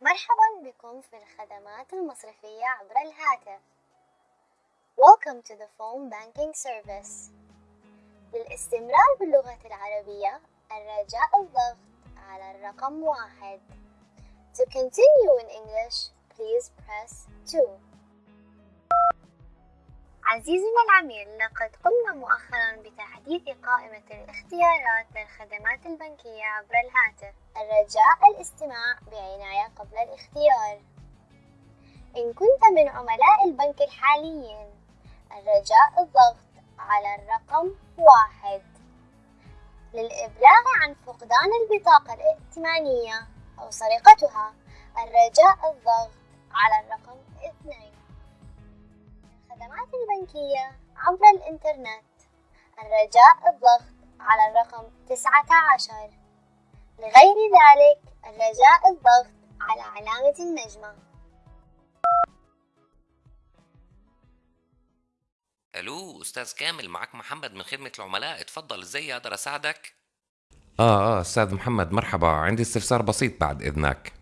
مرحبا بكم في الخدمات المصرفية عبر الهاتف. Welcome to the phone banking service. للاستمرار باللغة العربية الرجاء الضغط على الرقم واحد. To continue in English, please press 2. عزيزنا العميل لقد قمنا مؤخرا بتحديث قائمة الاختيارات للخدمات البنكية عبر الهاتف الرجاء الاستماع بعناية قبل الاختيار إن كنت من عملاء البنك الحاليين الرجاء الضغط على الرقم واحد. للإبلاغ عن فقدان البطاقة الائتمانية أو سرقتها الرجاء الضغط على الرقم اثنين. الخدمات البنكية عبر الإنترنت. الرجاء الضغط على الرقم تسعة عشر. لغير ذلك الرجاء الضغط على علامة النجمة. ألو أستاذ كامل معك محمد من خدمة العملاء. اتفضل إزاي أقدر أساعدك؟ آه آه أستاذ محمد مرحبا. عندي استفسار بسيط بعد إذنك.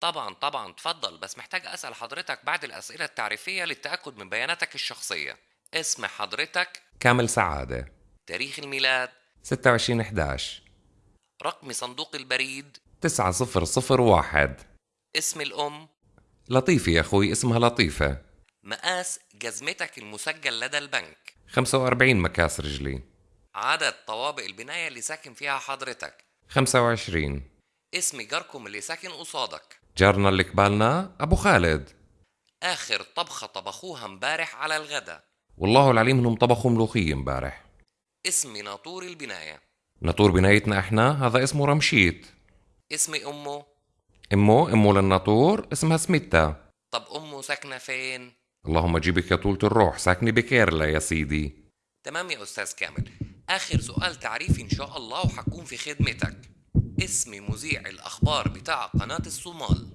طبعا طبعا. تفضل بس محتاج أسأل حضرتك بعض الأسئلة التعريفية للتأكد من بياناتك الشخصية. اسم حضرتك؟ كامل سعادة. تاريخ الميلاد؟ 26 11 رقم صندوق البريد؟ 9001 اسم الأم؟ لطيفة يا أخوي اسمها لطيفة. مقاس جزمتك المسجل لدى البنك. 45 مكاس رجلي. عدد طوابق البناية اللي ساكن فيها حضرتك. 25 اسم جاركم اللي ساكن قصادك. جارنا اللي قبالنا أبو خالد. آخر طبخة طبخوها امبارح على الغداء والله العليم إنهم طبخوا ملوخية امبارح. اسم ناطور البناية. ناطور بنايتنا إحنا هذا اسمه رمشيت. اسم أمه. أمه أمه للناطور اسمها سميتا طب أمه ساكنة فين؟ اللهم جيبك يا طولة الروح ساكنة بكيرلا يا سيدي. تمام يا أستاذ كامل. آخر سؤال تعريفي إن شاء الله وحكون في خدمتك. اسم مذيع الأخبار بتاع قناة الصومال.